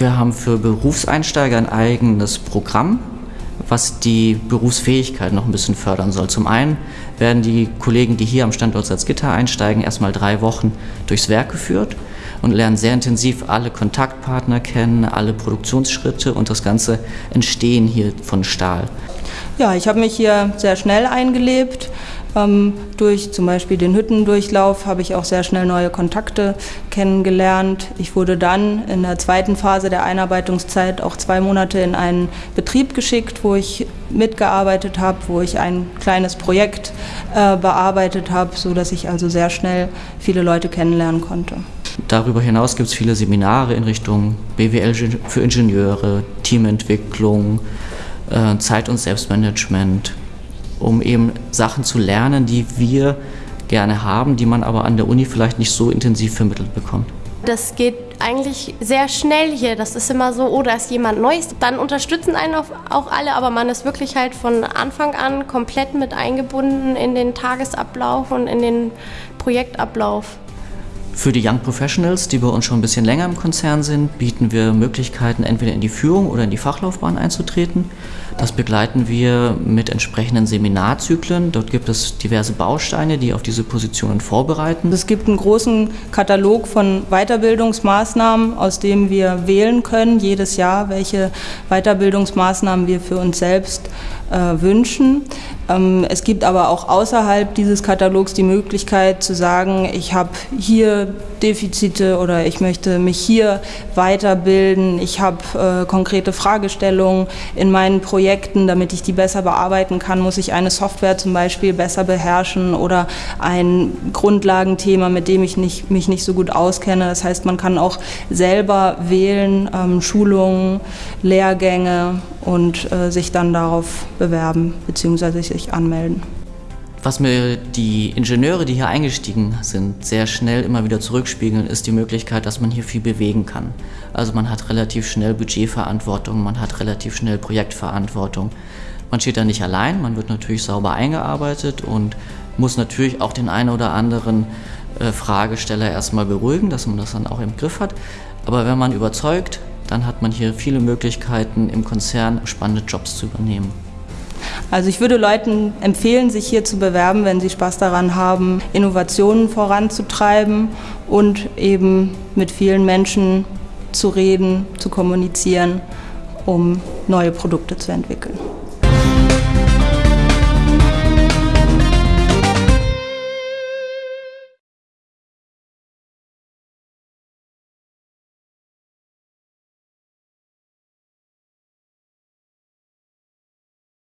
Wir haben für Berufseinsteiger ein eigenes Programm, was die Berufsfähigkeit noch ein bisschen fördern soll. Zum einen werden die Kollegen, die hier am Standort Salzgitter einsteigen, erstmal drei Wochen durchs Werk geführt und lernen sehr intensiv alle Kontaktpartner kennen, alle Produktionsschritte und das ganze Entstehen hier von Stahl. Ja, ich habe mich hier sehr schnell eingelebt. Ähm, durch zum Beispiel den Hüttendurchlauf habe ich auch sehr schnell neue Kontakte kennengelernt. Ich wurde dann in der zweiten Phase der Einarbeitungszeit auch zwei Monate in einen Betrieb geschickt, wo ich mitgearbeitet habe, wo ich ein kleines Projekt äh, bearbeitet habe, sodass ich also sehr schnell viele Leute kennenlernen konnte. Darüber hinaus gibt es viele Seminare in Richtung BWL für Ingenieure, Teamentwicklung, äh, Zeit- und Selbstmanagement, um eben Sachen zu lernen, die wir gerne haben, die man aber an der Uni vielleicht nicht so intensiv vermittelt bekommt. Das geht eigentlich sehr schnell hier. Das ist immer so, oh, da ist jemand Neues. Dann unterstützen einen auch alle, aber man ist wirklich halt von Anfang an komplett mit eingebunden in den Tagesablauf und in den Projektablauf. Für die Young Professionals, die bei uns schon ein bisschen länger im Konzern sind, bieten wir Möglichkeiten, entweder in die Führung oder in die Fachlaufbahn einzutreten. Das begleiten wir mit entsprechenden Seminarzyklen. Dort gibt es diverse Bausteine, die auf diese Positionen vorbereiten. Es gibt einen großen Katalog von Weiterbildungsmaßnahmen, aus dem wir wählen können, jedes Jahr, welche Weiterbildungsmaßnahmen wir für uns selbst äh, wünschen. Ähm, es gibt aber auch außerhalb dieses Katalogs die Möglichkeit zu sagen, ich habe hier Defizite oder ich möchte mich hier weiterbilden, ich habe äh, konkrete Fragestellungen in meinen Projekten, damit ich die besser bearbeiten kann, muss ich eine Software zum Beispiel besser beherrschen oder ein Grundlagenthema, mit dem ich nicht, mich nicht so gut auskenne. Das heißt, man kann auch selber wählen, ähm, Schulungen, Lehrgänge und äh, sich dann darauf bewerben bzw. sich anmelden. Was mir die Ingenieure, die hier eingestiegen sind, sehr schnell immer wieder zurückspiegeln, ist die Möglichkeit, dass man hier viel bewegen kann. Also man hat relativ schnell Budgetverantwortung, man hat relativ schnell Projektverantwortung. Man steht da nicht allein, man wird natürlich sauber eingearbeitet und muss natürlich auch den einen oder anderen äh, Fragesteller erstmal beruhigen, dass man das dann auch im Griff hat. Aber wenn man überzeugt, dann hat man hier viele Möglichkeiten im Konzern spannende Jobs zu übernehmen. Also ich würde Leuten empfehlen, sich hier zu bewerben, wenn sie Spaß daran haben, Innovationen voranzutreiben und eben mit vielen Menschen zu reden, zu kommunizieren, um neue Produkte zu entwickeln.